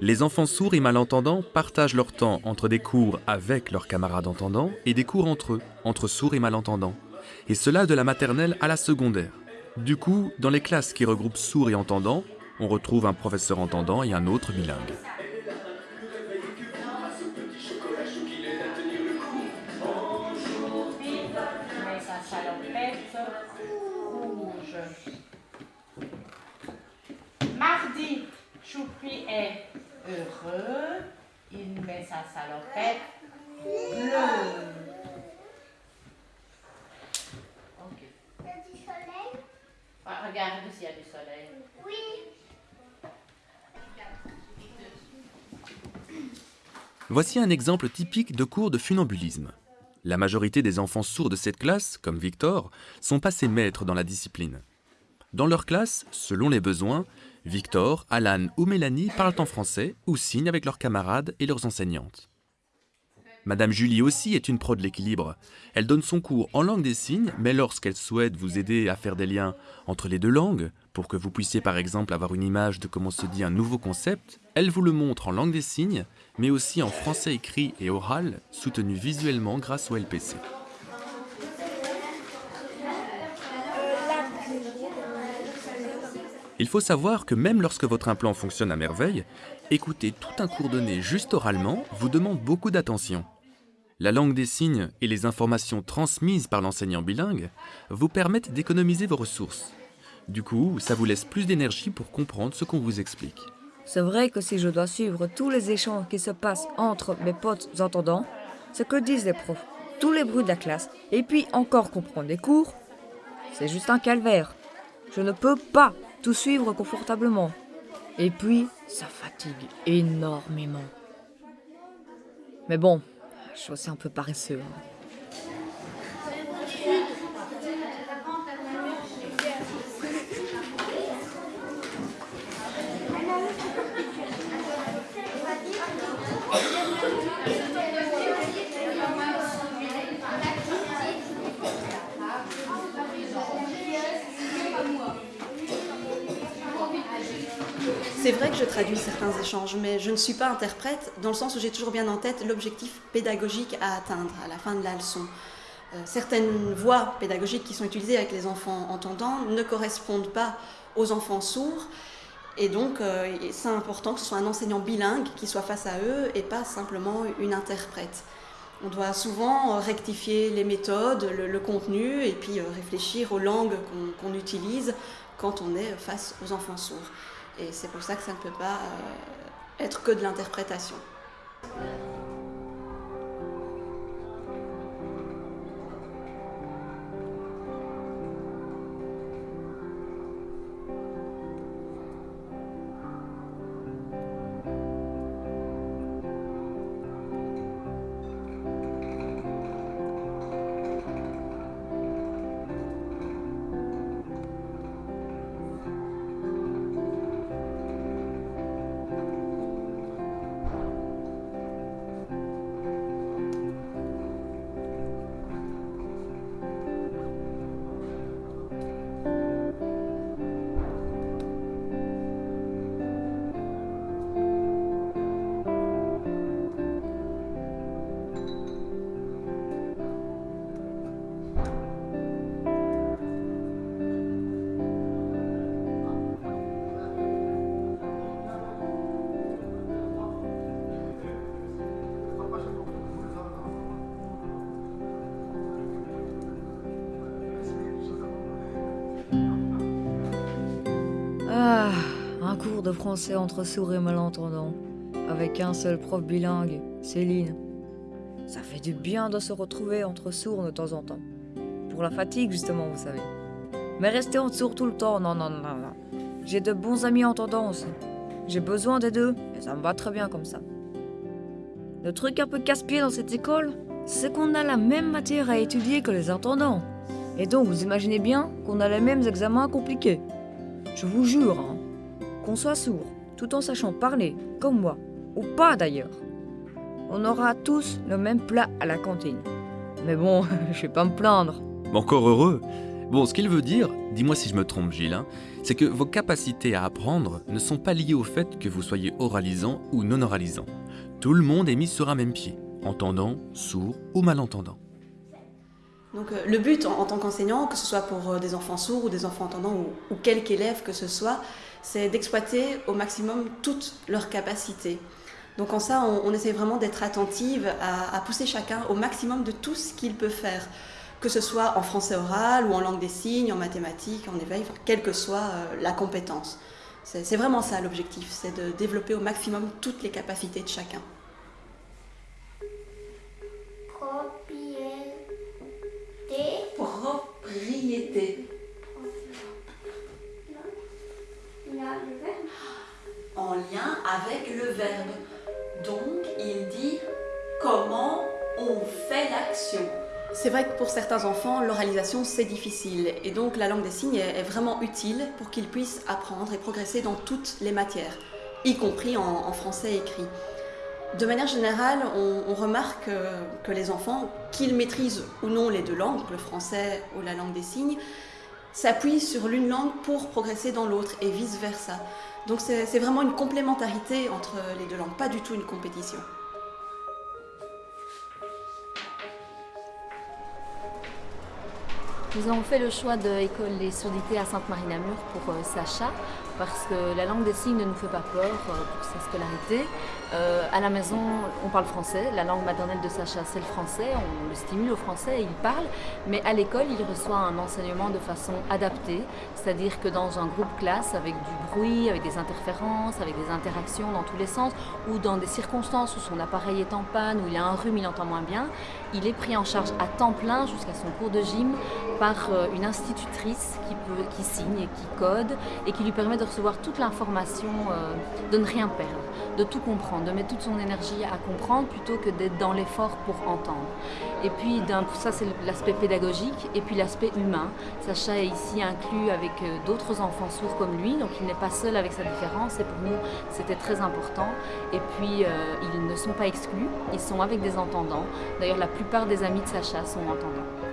Les enfants sourds et malentendants partagent leur temps entre des cours avec leurs camarades entendants et des cours entre eux, entre sourds et malentendants. Et cela de la maternelle à la secondaire. Du coup, dans les classes qui regroupent sourds et entendants, on retrouve un professeur entendant et un autre bilingue. Met sa salopette bleue. Ok. Il y a du soleil Ah, Regarde s'il y a du soleil. Oui. Voici un exemple typique de cours de funambulisme. La majorité des enfants sourds de cette classe, comme Victor, sont passés maîtres dans la discipline. Dans leur classe, selon les besoins, Victor, Alan ou Mélanie parlent en français ou signent avec leurs camarades et leurs enseignantes. Madame Julie aussi est une pro de l'équilibre. Elle donne son cours en langue des signes, mais lorsqu'elle souhaite vous aider à faire des liens entre les deux langues, pour que vous puissiez par exemple avoir une image de comment se dit un nouveau concept, elle vous le montre en langue des signes, mais aussi en français écrit et oral, soutenu visuellement grâce au LPC. Il faut savoir que même lorsque votre implant fonctionne à merveille, écouter tout un cours donné juste oralement vous demande beaucoup d'attention. La langue des signes et les informations transmises par l'enseignant bilingue vous permettent d'économiser vos ressources. Du coup, ça vous laisse plus d'énergie pour comprendre ce qu'on vous explique. C'est vrai que si je dois suivre tous les échanges qui se passent entre mes potes entendants, ce que disent les profs, tous les bruits de la classe, et puis encore comprendre les cours, c'est juste un calvaire. Je ne peux pas tout suivre confortablement. Et puis, ça fatigue énormément. Mais bon, je suis aussi un peu paresseux. C'est vrai que je traduis certains échanges, mais je ne suis pas interprète dans le sens où j'ai toujours bien en tête l'objectif pédagogique à atteindre à la fin de la leçon. Euh, certaines voies pédagogiques qui sont utilisées avec les enfants entendants ne correspondent pas aux enfants sourds. Et donc, euh, c'est important que ce soit un enseignant bilingue qui soit face à eux et pas simplement une interprète. On doit souvent euh, rectifier les méthodes, le, contenu et puis réfléchir aux langues qu'on utilise quand on est face aux enfants sourds. Et c'est pour ça que ça ne peut pas euh, être que de l'interprétation. Ah, un cours de français entre sourds et malentendants, avec un seul prof bilingue, Céline. Ça fait du bien de se retrouver entre sourds de temps en temps. Pour la fatigue, justement, vous savez. Mais rester en sourd tout le temps, non, non, non, non. J'ai de bons amis entendants aussi. J'ai besoin des deux, et ça me va très bien comme ça. Le truc un peu casse-pied dans cette école, c'est qu'on a la même matière à étudier que les entendants. Et donc, vous imaginez bien qu'on a les mêmes examens compliqués. Je vous jure, hein, qu'on soit sourd, tout en sachant parler, comme moi, ou pas d'ailleurs, on aura tous le même plat à la cantine. Mais bon, je vais pas me plaindre. Encore heureux Bon, ce qu'il veut dire, dis-moi si je me trompe Gilles, hein, c'est que vos capacités à apprendre ne sont pas liées au fait que vous soyez oralisant ou non oralisant. Tout le monde est mis sur un même pied, entendant, sourd ou malentendant. Donc euh, le but en, tant qu'enseignant, que ce soit pour euh, des enfants sourds ou des enfants entendants ou, ou quelque que ce soit, c'est d'exploiter au maximum toutes leurs capacités. Donc en ça, on, on essaie vraiment d'être attentive à, pousser chacun au maximum de tout ce qu'il peut faire, que ce soit en français oral ou en langue des signes, en mathématiques, en éveil, quelle que soit euh, la compétence. C'est vraiment ça l'objectif, c'est de développer au maximum toutes les capacités de chacun. C'est vrai que pour certains enfants, l'oralisation c'est difficile et donc la langue des signes est vraiment utile pour qu'ils puissent apprendre et progresser dans toutes les matières, y compris en, français écrit. De manière générale, on, remarque euh, que les enfants, qu'ils maîtrisent ou non les deux langues, le français ou la langue des signes, s'appuient sur l'une langue pour progresser dans l'autre et vice-versa. Donc c'est vraiment une complémentarité entre les deux langues, pas du tout une compétition. Nous avons fait le choix de l'école des surdités à Sainte-Marie-Namur pour euh, Sacha parce que la langue des signes ne nous fait pas peur euh, pour sa scolarité. Euh, à la maison, on parle français. La langue maternelle de Sacha, c'est le français. On le stimule au français et il parle. Mais à l'école, il reçoit un enseignement de façon adaptée. C'est-à-dire que dans un groupe classe, avec du bruit, avec des interférences, avec des interactions dans tous les sens, ou dans des circonstances où son appareil est en panne, où il a un rhume, il entend moins bien, il est pris en charge à temps plein jusqu'à son cours de gym par euh, une institutrice qui, peut, qui signe et qui code et qui lui permet de recevoir toute l'information, euh, de ne rien perdre, de tout comprendre, de mettre toute son énergie à comprendre plutôt que d'être dans l'effort pour entendre. Et puis ça c'est l'aspect pédagogique et puis l'aspect humain. Sacha est ici inclus avec euh, d'autres enfants sourds comme lui, donc il n'est pas seul avec sa différence et pour nous c'était très important. Et puis euh, ils ne sont pas exclus, ils sont avec des entendants. D'ailleurs la plupart des amis de Sacha sont entendants.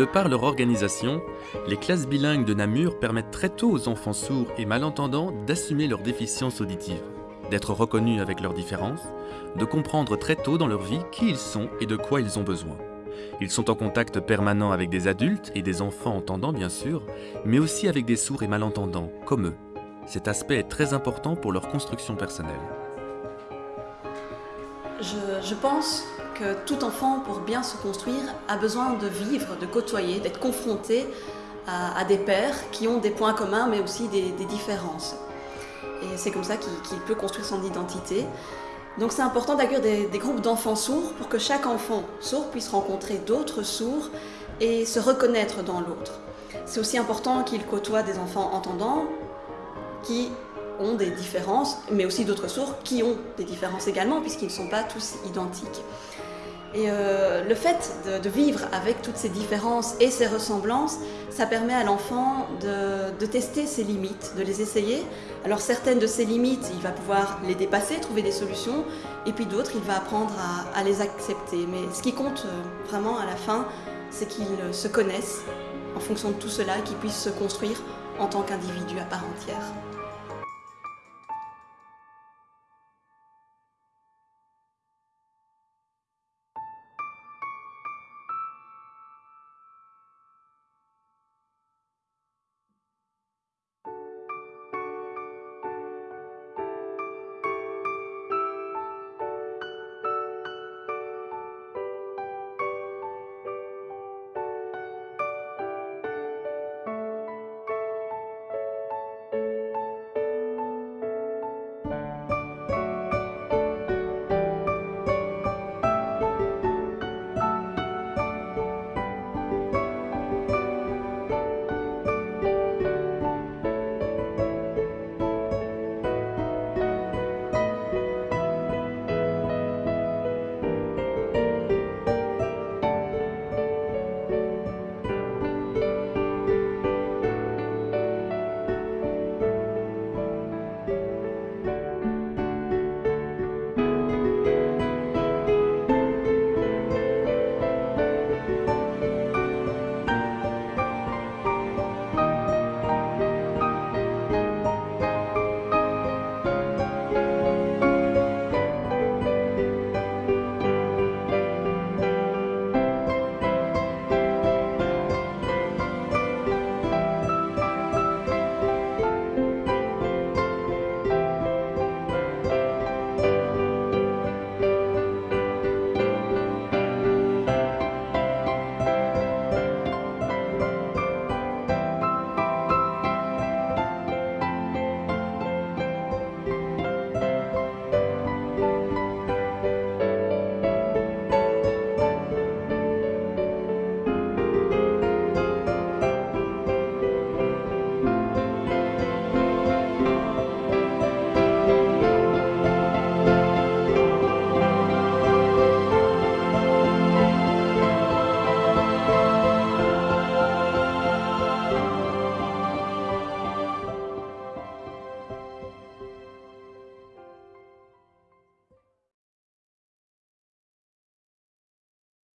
De par leur organisation, les classes bilingues de Namur permettent très tôt aux enfants sourds et malentendants d'assumer leurs déficiences auditives, d'être reconnus avec leurs différences, de comprendre très tôt dans leur vie qui ils sont et de quoi ils ont besoin. Ils sont en contact permanent avec des adultes et des enfants entendants bien sûr, mais aussi avec des sourds et malentendants, comme eux. Cet aspect est très important pour leur construction personnelle. Je, je pense tout enfant, pour bien se construire, a besoin de vivre, de côtoyer, d'être confronté à, des pères qui ont des points communs mais aussi des, différences. Et c'est comme ça qu'il qu'il peut construire son identité. Donc c'est important d'accueillir des, des groupes d'enfants sourds pour que chaque enfant sourd puisse rencontrer d'autres sourds et se reconnaître dans l'autre. C'est aussi important qu'il côtoie des enfants entendants qui ont des différences, mais aussi d'autres sourds qui ont des différences également, puisqu'ils ne sont pas tous identiques. Et euh, le fait de, vivre avec toutes ces différences et ces ressemblances, ça permet à l'enfant de, tester ses limites, de les essayer. Alors certaines de ces limites, il va pouvoir les dépasser, trouver des solutions, et puis d'autres, il va apprendre à, à les accepter. Mais ce qui compte euh, vraiment à la fin, c'est qu'ils se connaissent en fonction de tout cela, qu'ils puissent se construire en tant qu'individu à part entière.